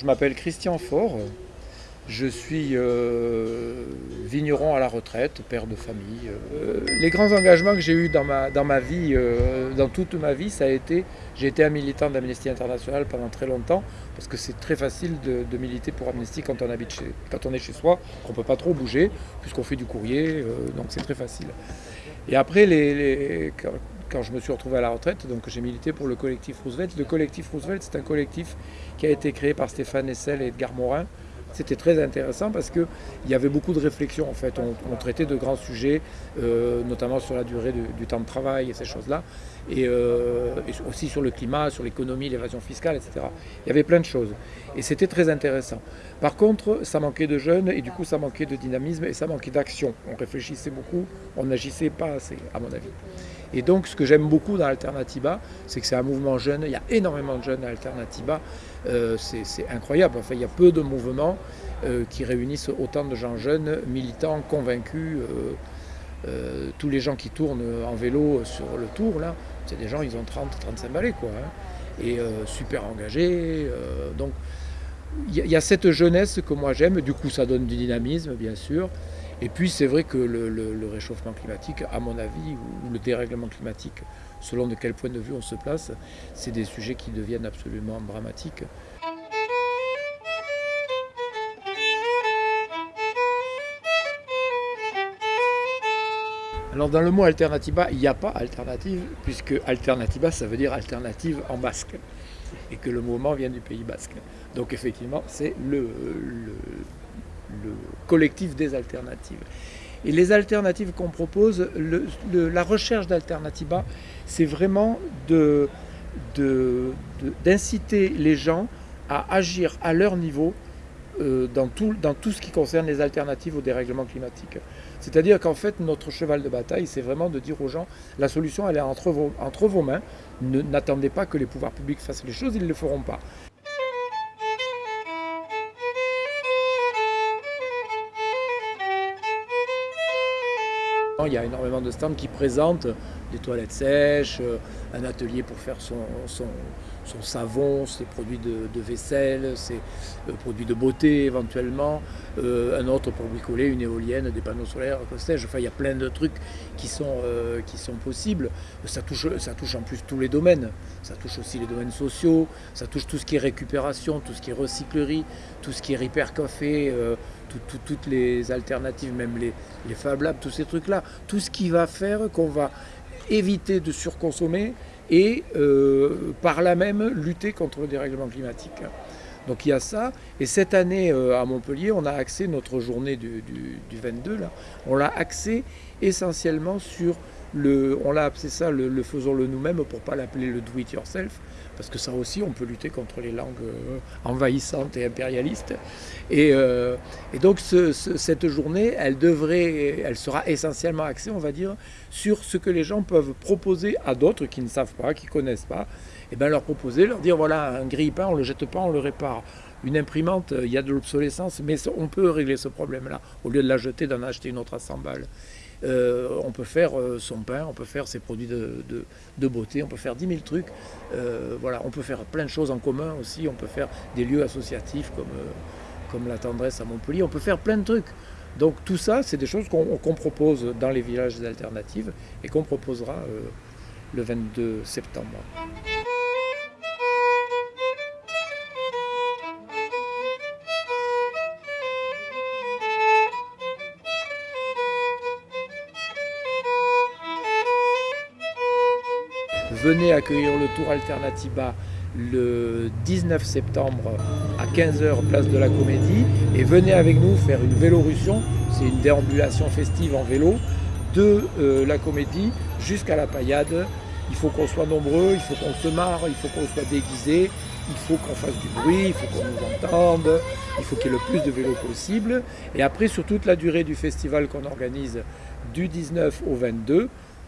Je m'appelle Christian Faure, je suis euh, vigneron à la retraite, père de famille. Euh. les grands engagements que j'ai eus dans ma, dans ma vie, euh, dans toute ma vie, ça a été, j'ai été un militant d'Amnesty International pendant très longtemps, parce que c'est très facile de, militer pour Amnesty quand on, habite chez, quand on est chez soi, qu'on ne peut pas trop bouger, puisqu'on fait du courrier, donc c'est très facile. Et après, les, quand je me suis retrouvé à la retraite, donc j'ai milité pour le collectif Roosevelt. Le collectif Roosevelt, c'est un collectif qui a été créé par Stéphane Essel et Edgar Morin. C'était très intéressant parce qu'il y avait beaucoup de réflexions en fait. On, traitait de grands sujets, euh, notamment sur la durée du, temps de travail et ces choses-là, euh, et, aussi sur le climat, sur l'économie, l'évasion fiscale, etc. Il y avait plein de choses. Et c'était très intéressant. Par contre, ça manquait de jeunes et du coup ça manquait de dynamisme et ça manquait d'action. On réfléchissait beaucoup, on n'agissait pas assez, à mon avis. Et donc, ce que j'aime beaucoup dans Alternativa, c'est que c'est un mouvement jeune. Il y a énormément de jeunes à Alternativa. Euh, c'est incroyable. Il y a peu de mouvements euh, qui réunissent autant de gens jeunes, militants, convaincus. Euh, tous les gens qui tournent en vélo sur le tour, là, c'est des gens, ils ont 30, 35 balais, quoi. Hein. et super engagés. donc, il y, a cette jeunesse que moi j'aime. Du coup, ça donne du dynamisme, bien sûr. Et puis c'est vrai que le, réchauffement climatique, à mon avis, ou le dérèglement climatique, selon de quel point de vue on se place, c'est des sujets qui deviennent absolument dramatiques. Alors dans le mot alternativa, il n'y a pas alternative, puisque alternativa, ça veut dire alternative en basque, et que le mouvement vient du Pays basque. Donc effectivement, c'est le, le collectif des alternatives. Et les alternatives qu'on propose, la recherche d'alternativa, c'est vraiment d'inciter les gens à agir à leur niveau euh, dans, tout, dans tout ce qui concerne les alternatives au dérèglement climatique. C'est-à-dire qu'en fait, notre cheval de bataille, c'est vraiment de dire aux gens, la solution, elle est entre vos, entre vos mains. N'attendez pas que les pouvoirs publics fassent les choses, ils ne le feront pas. Il y a énormément de stands qui présentent des toilettes sèches, euh, un atelier pour faire son, savon, ses produits de, vaisselle, ses euh, produits de beauté éventuellement, euh, un autre pour bricoler, une éolienne, des panneaux solaires, que sais-je. Enfin, il y a plein de trucs qui sont, qui sont possibles. Ça touche, ça touche en plus tous les domaines. Ça touche aussi les domaines sociaux, ça touche tout ce qui est récupération, tout ce qui est recyclerie, tout ce qui est repair café, toutes les alternatives, même les, Fab Labs, tous ces trucs-là. Tout ce qui va faire qu'on va éviter de surconsommer et euh, par là même lutter contre le dérèglement climatique. Donc il y a ça. Et cette année euh, à Montpellier, on a axé notre journée du, 22, là, on l'a axé essentiellement sur le, on l'a appelé ça le, faisons-le nous-mêmes pour pas l'appeler le do it yourself, parce que ça aussi on peut lutter contre les langues euh, envahissantes et impérialistes. Et, euh, donc cette journée, elle devrait, elle sera essentiellement axée, on va dire, sur ce que les gens peuvent proposer à d'autres qui ne savent pas, qui connaissent pas, et bien leur proposer, leur dire voilà, un grille-pain, on ne le jette pas, on le répare. Une imprimante, il y a de l'obsolescence, mais on peut régler ce problème-là, au lieu de la jeter, d'en acheter une autre à 100 balles. Euh, on peut faire euh, son pain, on peut faire ses produits de, beauté, on peut faire 10 000 trucs. Euh, voilà, on peut faire plein de choses en commun aussi, on peut faire des lieux associatifs comme, comme la tendresse à Montpellier, on peut faire plein de trucs. Donc tout ça, c'est des choses qu'on propose dans les villages alternatives et qu'on proposera le 22 septembre. Venez accueillir le Tour Alternativa le 19 septembre à 15h place de la Comédie et venez avec nous faire une vélorussion, c'est une déambulation festive en vélo de euh, la Comédie jusqu'à la Paillade. Il faut qu'on soit nombreux, il faut qu'on se marre, il faut qu'on soit déguisé, il faut qu'on fasse du bruit, il faut qu'on nous entende, il faut qu'il y ait le plus de vélos possible. Et après, sur toute la durée du festival qu'on organise du 19 au 22,